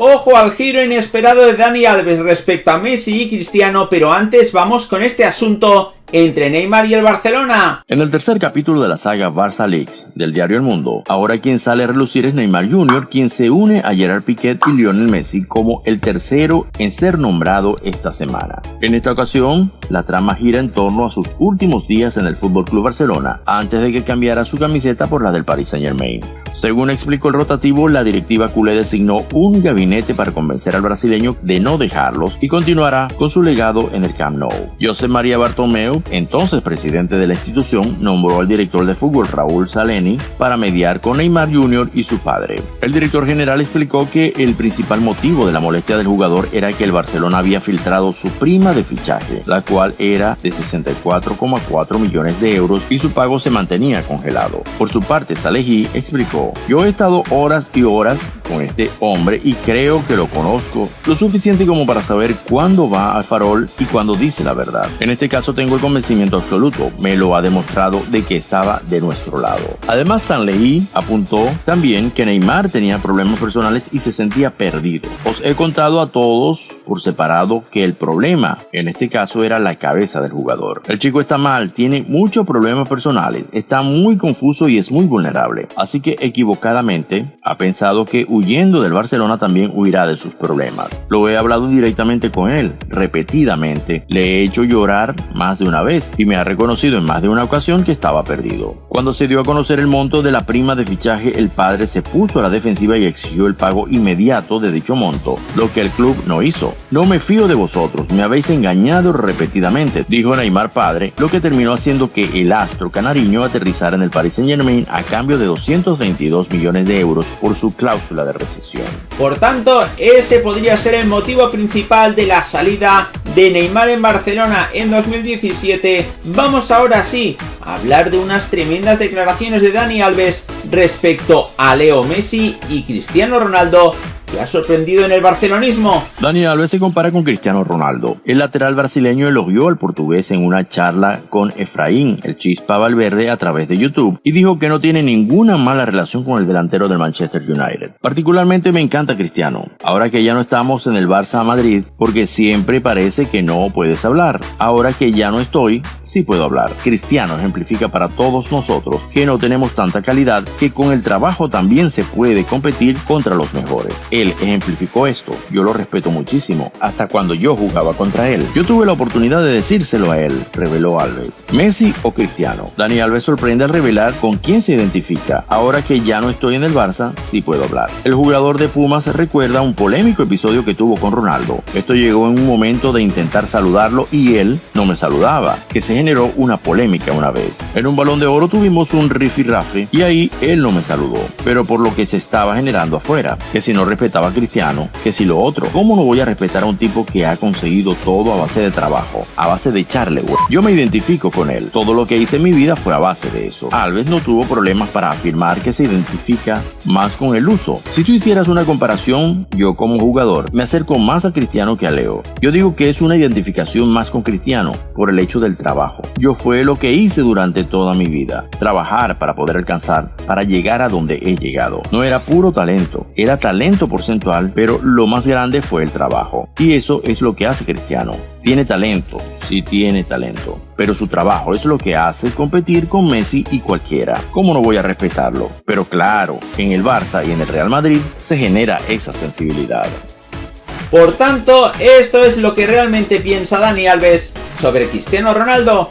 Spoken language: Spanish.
Ojo al giro inesperado de Dani Alves respecto a Messi y Cristiano, pero antes vamos con este asunto entre Neymar y el Barcelona. En el tercer capítulo de la saga Barça Leaks del diario El Mundo, ahora quien sale a relucir es Neymar Jr., quien se une a Gerard Piquet y Lionel Messi como el tercero en ser nombrado esta semana. En esta ocasión, la trama gira en torno a sus últimos días en el Club Barcelona, antes de que cambiara su camiseta por la del Paris Saint Germain. Según explicó el rotativo, la directiva culé designó un gabinete para convencer al brasileño de no dejarlos y continuará con su legado en el Camp Nou. José María Bartomeu entonces presidente de la institución, nombró al director de fútbol Raúl Saleni para mediar con Neymar Jr. y su padre. El director general explicó que el principal motivo de la molestia del jugador era que el Barcelona había filtrado su prima de fichaje, la cual era de 64,4 millones de euros y su pago se mantenía congelado. Por su parte, Salehi explicó, yo he estado horas y horas con este hombre y creo que lo conozco lo suficiente como para saber cuándo va al farol y cuándo dice la verdad. En este caso tengo el convencimiento absoluto, me lo ha demostrado de que estaba de nuestro lado. Además, Sanley apuntó también que Neymar tenía problemas personales y se sentía perdido. Os he contado a todos por separado que el problema en este caso era la cabeza del jugador. El chico está mal, tiene muchos problemas personales, está muy confuso y es muy vulnerable. Así que equivocadamente ha pensado que huyendo del Barcelona también huirá de sus problemas. Lo he hablado directamente con él, repetidamente. Le he hecho llorar más de una vez y me ha reconocido en más de una ocasión que estaba perdido. Cuando se dio a conocer el monto de la prima de fichaje, el padre se puso a la defensiva y exigió el pago inmediato de dicho monto, lo que el club no hizo. No me fío de vosotros, me habéis engañado repetidamente, dijo Neymar padre, lo que terminó haciendo que el astro canariño aterrizara en el Paris Saint Germain a cambio de 222 millones de euros por su cláusula recesión. Por tanto, ese podría ser el motivo principal de la salida de Neymar en Barcelona en 2017, vamos ahora sí a hablar de unas tremendas declaraciones de Dani Alves respecto a Leo Messi y Cristiano Ronaldo que ha sorprendido en el barcelonismo. Dani Alves se compara con Cristiano Ronaldo. El lateral brasileño elogió al portugués en una charla con Efraín, el chispa Valverde, a través de YouTube, y dijo que no tiene ninguna mala relación con el delantero del Manchester United. Particularmente me encanta Cristiano, ahora que ya no estamos en el Barça Madrid, porque siempre parece que no puedes hablar. Ahora que ya no estoy, sí puedo hablar. Cristiano ejemplifica para todos nosotros que no tenemos tanta calidad que con el trabajo también se puede competir contra los mejores. Él ejemplificó esto, yo lo respeto muchísimo, hasta cuando yo jugaba contra él. Yo tuve la oportunidad de decírselo a él, reveló Alves. Messi o Cristiano. Dani Alves sorprende al revelar con quién se identifica. Ahora que ya no estoy en el Barça, sí puedo hablar. El jugador de Pumas recuerda un polémico episodio que tuvo con Ronaldo. Esto llegó en un momento de intentar saludarlo y él no me saludaba, que se generó una polémica una vez. En un balón de oro tuvimos un rifirrafe y ahí él no me saludó, pero por lo que se estaba generando afuera, que si no respetaba estaba Cristiano que si lo otro. ¿Cómo no voy a respetar a un tipo que ha conseguido todo a base de trabajo, a base de echarle güey? Yo me identifico con él. Todo lo que hice en mi vida fue a base de eso. Alves no tuvo problemas para afirmar que se identifica más con el uso. Si tú hicieras una comparación, yo como jugador me acerco más a Cristiano que a Leo. Yo digo que es una identificación más con Cristiano por el hecho del trabajo. Yo fue lo que hice durante toda mi vida. Trabajar para poder alcanzar, para llegar a donde he llegado. No era puro talento, era talento por porcentual, pero lo más grande fue el trabajo. Y eso es lo que hace Cristiano. Tiene talento, sí tiene talento, pero su trabajo es lo que hace competir con Messi y cualquiera. ¿Cómo no voy a respetarlo? Pero claro, en el Barça y en el Real Madrid se genera esa sensibilidad. Por tanto, esto es lo que realmente piensa Dani Alves sobre Cristiano Ronaldo